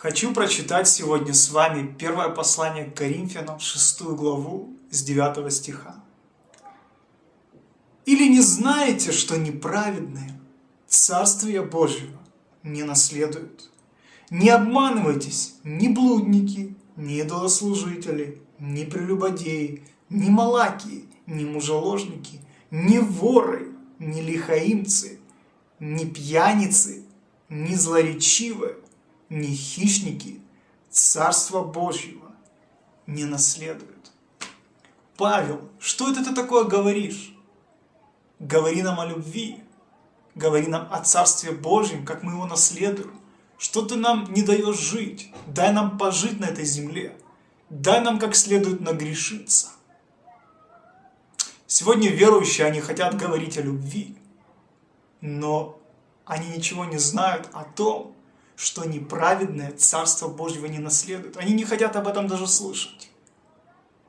Хочу прочитать сегодня с вами первое послание к Коринфянам, 6 главу, с 9 стиха. «Или не знаете, что неправедные Царствия Божьего не наследуют? Не обманывайтесь, ни блудники, ни идолослужители, ни прелюбодеи, ни малакии, ни мужеложники, ни воры, ни лихаимцы, ни пьяницы, ни злоречивые, ни хищники Царства Божьего не наследуют. Павел, что это ты такое говоришь? Говори нам о любви, говори нам о Царстве Божьем, как мы его наследуем. Что ты нам не даешь жить? Дай нам пожить на этой земле. Дай нам как следует нагрешиться. Сегодня верующие, они хотят говорить о любви, но они ничего не знают о том, что неправедное Царство Божьего не наследует. Они не хотят об этом даже слышать.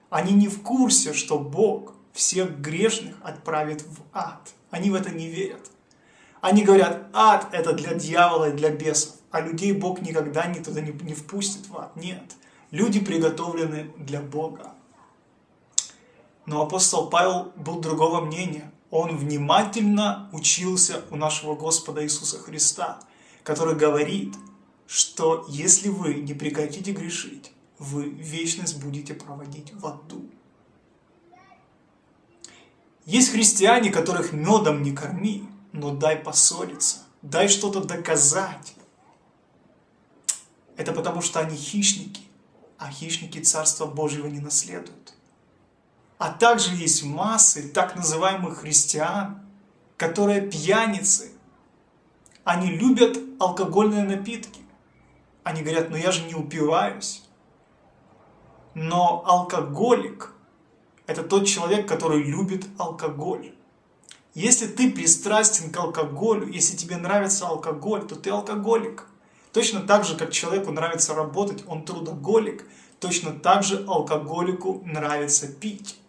Они не в курсе, что Бог всех грешных отправит в ад. Они в это не верят. Они говорят, ад это для дьявола и для бесов, а людей Бог никогда не туда не, не впустит в ад. Нет, люди приготовлены для Бога. Но апостол Павел был другого мнения. Он внимательно учился у нашего Господа Иисуса Христа который говорит, что если вы не прекратите грешить, вы вечность будете проводить в аду. Есть христиане, которых медом не корми, но дай поссориться, дай что-то доказать. Это потому, что они хищники, а хищники Царства Божьего не наследуют. А также есть массы так называемых христиан, которые пьяницы, они любят алкогольные напитки. Они говорят, ну я же не упиваюсь. Но алкоголик – это тот человек, который любит алкоголь. Если ты пристрастен к алкоголю, если тебе нравится алкоголь, то ты алкоголик. Точно так же, как человеку нравится работать, он трудоголик, точно так же алкоголику нравится пить.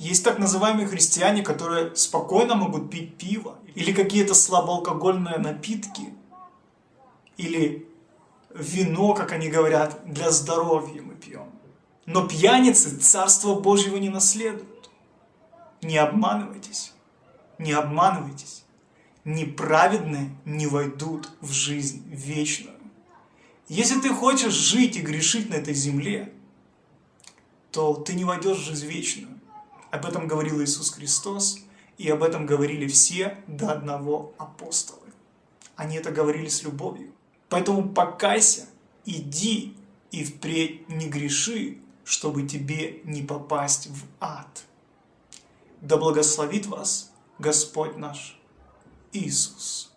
Есть так называемые христиане, которые спокойно могут пить пиво, или какие-то слабоалкогольные напитки, или вино, как они говорят, для здоровья мы пьем. Но пьяницы Царство Божьего не наследуют. Не обманывайтесь, не обманывайтесь. Неправедные не войдут в жизнь вечную. Если ты хочешь жить и грешить на этой земле, то ты не войдешь в жизнь вечную. Об этом говорил Иисус Христос, и об этом говорили все до одного апостолы. Они это говорили с любовью. Поэтому покайся, иди и впредь не греши, чтобы тебе не попасть в ад. Да благословит вас Господь наш Иисус.